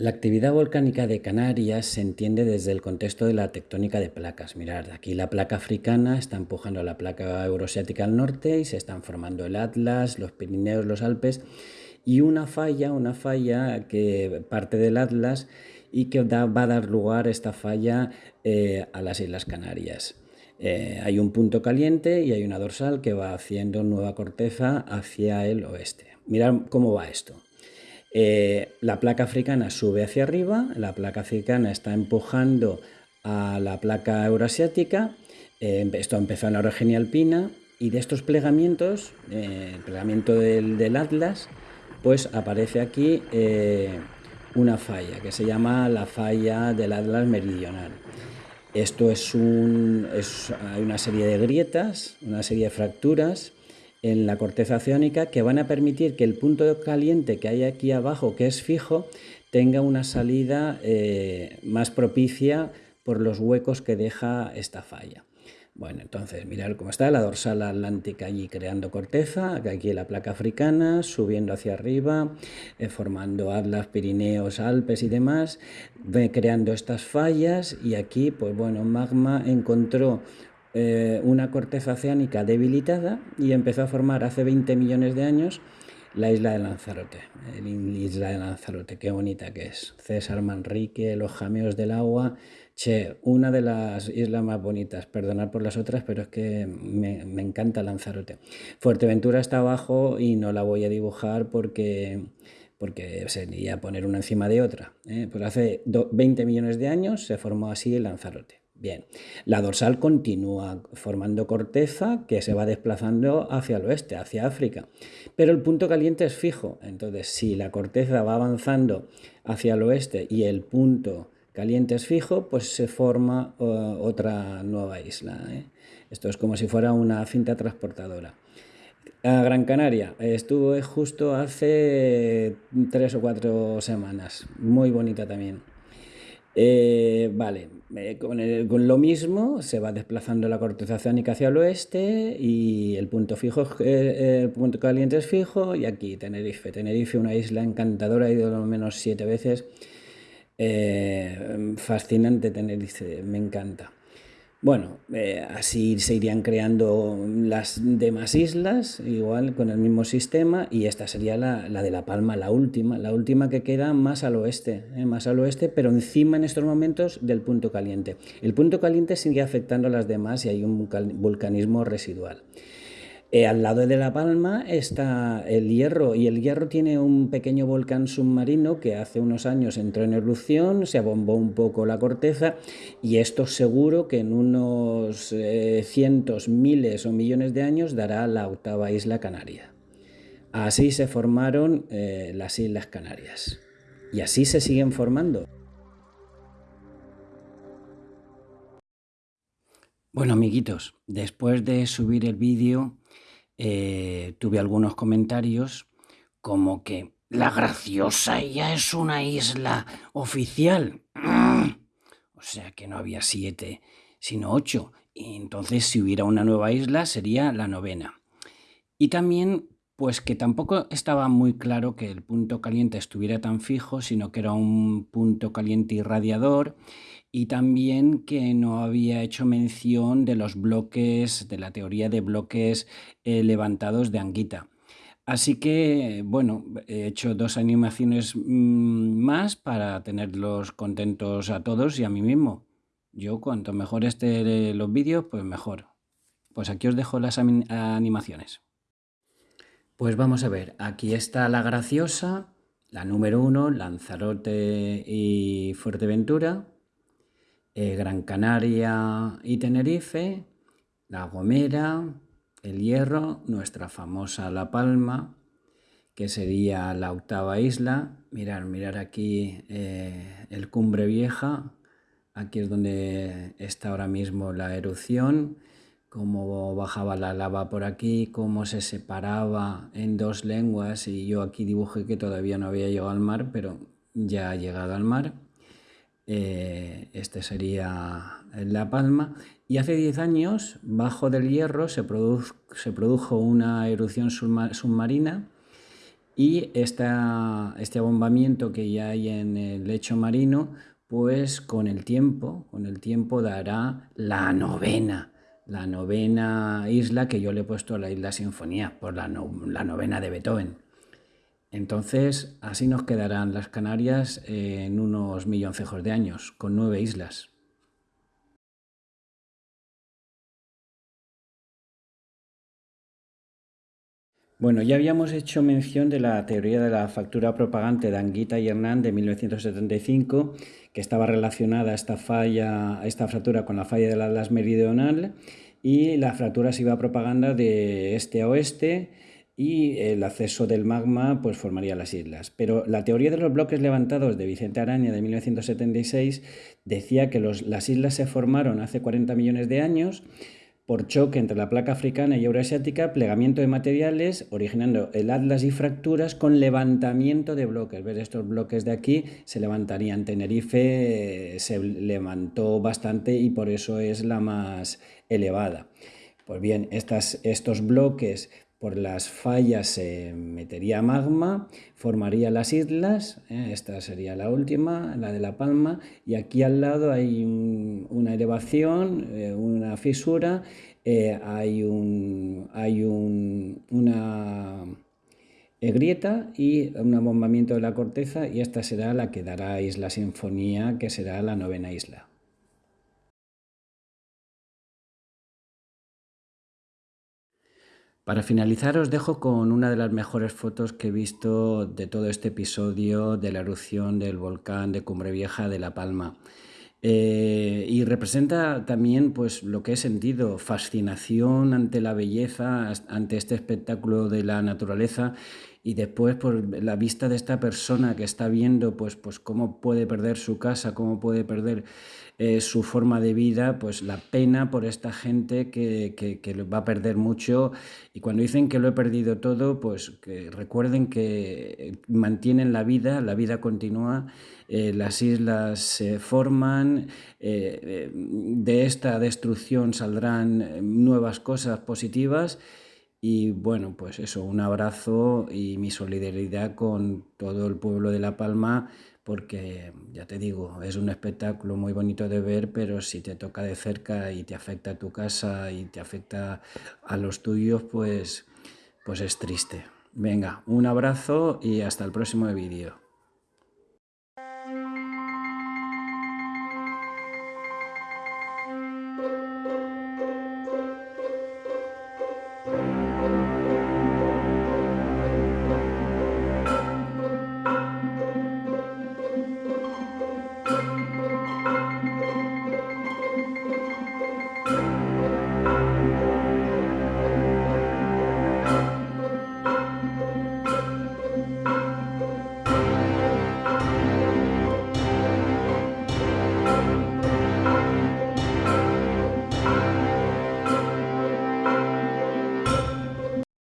La actividad volcánica de Canarias se entiende desde el contexto de la tectónica de placas. Mirad, aquí la placa africana está empujando a la placa euroasiática al norte y se están formando el Atlas, los Pirineos, los Alpes y una falla, una falla que parte del Atlas y que va a dar lugar esta falla eh, a las Islas Canarias. Eh, hay un punto caliente y hay una dorsal que va haciendo nueva corteza hacia el oeste. Mirad cómo va esto. Eh, la placa africana sube hacia arriba, la placa africana está empujando a la placa euroasiática, eh, esto empezó en la orogenia alpina y de estos plegamientos, eh, el plegamiento del, Atlas, pues aparece aquí una falla que se llama la falla del Atlas meridional. Esto es hay una serie de grietas, una serie de fracturas en la corteza oceánica que van a permitir que el punto caliente que hay aquí abajo, que es fijo, tenga una salida eh, más propicia por los huecos que deja esta falla. Bueno, entonces mirad cómo está la dorsal atlántica allí creando corteza, aquí la placa africana, subiendo hacia arriba, eh, formando Atlas, Pirineos, Alpes y demás, creando estas fallas y aquí, pues bueno, magma encontró eh, una corteza oceánica debilitada y empezó a formar hace 20 millones de años la isla de Lanzarote. La isla de Lanzarote, qué bonita que es. César Manrique, los jameos del agua. Che, una de las islas más bonitas. Perdonad por las otras, pero es que me, encanta Lanzarote. Fuerteventura está abajo y no la voy a dibujar porque porque sería poner una encima de otra. ¿eh? Pues hace 20 millones de años se formó así el Lanzarote. Bien, la dorsal continúa formando corteza que se va desplazando hacia el oeste, hacia África, pero el punto caliente es fijo, entonces si la corteza va avanzando hacia el oeste y el punto caliente es fijo, pues se forma uh, otra nueva isla. ¿eh? Esto es como si fuera una cinta transportadora. A Gran Canaria, estuve justo hace tres o cuatro semanas, muy bonita también. Eh, vale, eh, con, lo mismo se va desplazando la corteza oceánica hacia el oeste y el punto fijo, eh, el punto caliente es fijo y aquí Tenerife. Tenerife, una isla encantadora, he ido lo menos siete veces. fascinante Tenerife, me encanta. Bueno, eh, así se irían creando las demás islas, igual con el mismo sistema, y esta sería la, de La Palma, la última, la última que queda más al oeste, eh, más al oeste, pero encima en estos momentos del punto caliente. El punto caliente sigue afectando a las demás y hay un vulcanismo residual. Eh, al lado de La Palma está el Hierro y el Hierro tiene un pequeño volcán submarino que hace unos años entró en erupción, se abombó un poco la corteza y esto seguro que en unos eh, cientos, miles o millones de años dará la octava isla Canaria. Así se formaron eh, las Islas Canarias y así se siguen formando. Bueno amiguitos, después de subir el vídeo eh, tuve algunos comentarios como que la graciosa ya es una isla oficial. O sea que no había siete, sino ocho. Y entonces si hubiera una nueva isla sería la novena. Y también pues que tampoco estaba muy claro que el punto caliente estuviera tan fijo, sino que era un punto caliente irradiador y también que no había hecho mención de los bloques, de la teoría de bloques eh, levantados de Anguita. Así que, bueno, he hecho dos animaciones mm, más para tenerlos contentos a todos y a mí mismo. Yo, cuanto mejor estén los vídeos, pues mejor. Pues aquí os dejo las animaciones. Pues vamos a ver, aquí está la graciosa, la número uno, Lanzarote y Fuerteventura, eh, Gran Canaria y Tenerife, La Gomera, El Hierro, nuestra famosa La Palma, que sería la octava isla. Mirar, mirar aquí eh, el Cumbre Vieja, aquí es donde está ahora mismo la erupción cómo bajaba la lava por aquí, cómo se separaba en dos lenguas y yo aquí dibujé que todavía no había llegado al mar, pero ya ha llegado al mar. Eh, este sería La Palma. Y hace 10 años, bajo del hierro, se, se produjo una erupción submarina y esta, este abombamiento que ya hay en el lecho marino, pues con el tiempo, con el tiempo dará la novena, la novena isla que yo le he puesto a la isla Sinfonía, por la, la novena de Beethoven. Entonces, así nos quedarán las Canarias en unos milloncejos de años, con nueve islas. Bueno, ya habíamos hecho mención de la teoría de la factura propagante de Anguita y Hernán de 1975, que estaba relacionada esta falla, esta fractura con la falla del Atlas Meridional y la fractura se iba propagando de este a oeste y el acceso del magma pues formaría las islas. Pero la teoría de los bloques levantados de Vicente Araña de 1976 decía que las islas se formaron hace 40 millones de años por choque entre la placa africana y euroasiática, plegamiento de materiales, originando el atlas y fracturas con levantamiento de bloques. ¿Ves? Estos bloques de aquí se levantarían. Tenerife eh, se levantó bastante y por eso es la más elevada. Pues bien, estas, estos bloques por las fallas se metería magma, formaría las islas, ¿eh? esta sería la última, la de La Palma, y aquí al lado hay una elevación, eh, una fisura, eh, hay, un, hay una grieta y un abombamiento de la corteza, y esta será la que dará Isla Sinfonía, que será la novena isla. Para finalizar os dejo con una de las mejores fotos que he visto de todo este episodio de la erupción del volcán de Cumbre Vieja de La Palma. Eh, y representa también pues, lo que he sentido, fascinación ante la belleza, ante este espectáculo de la naturaleza y después por la vista de esta persona que está viendo pues, pues cómo puede perder su casa, cómo puede perder eh, su forma de vida, pues la pena por esta gente que, que, va a perder mucho. Y cuando dicen que lo he perdido todo, pues que recuerden que mantienen la vida, la vida continúa, eh, las islas se forman, eh, de esta destrucción saldrán nuevas cosas positivas. Y bueno, pues eso, un abrazo y mi solidaridad con todo el pueblo de La Palma, porque ya te digo, es un espectáculo muy bonito de ver, pero si te toca de cerca y te afecta a tu casa y te afecta a los tuyos, pues, pues es triste. Venga, un abrazo y hasta el próximo vídeo.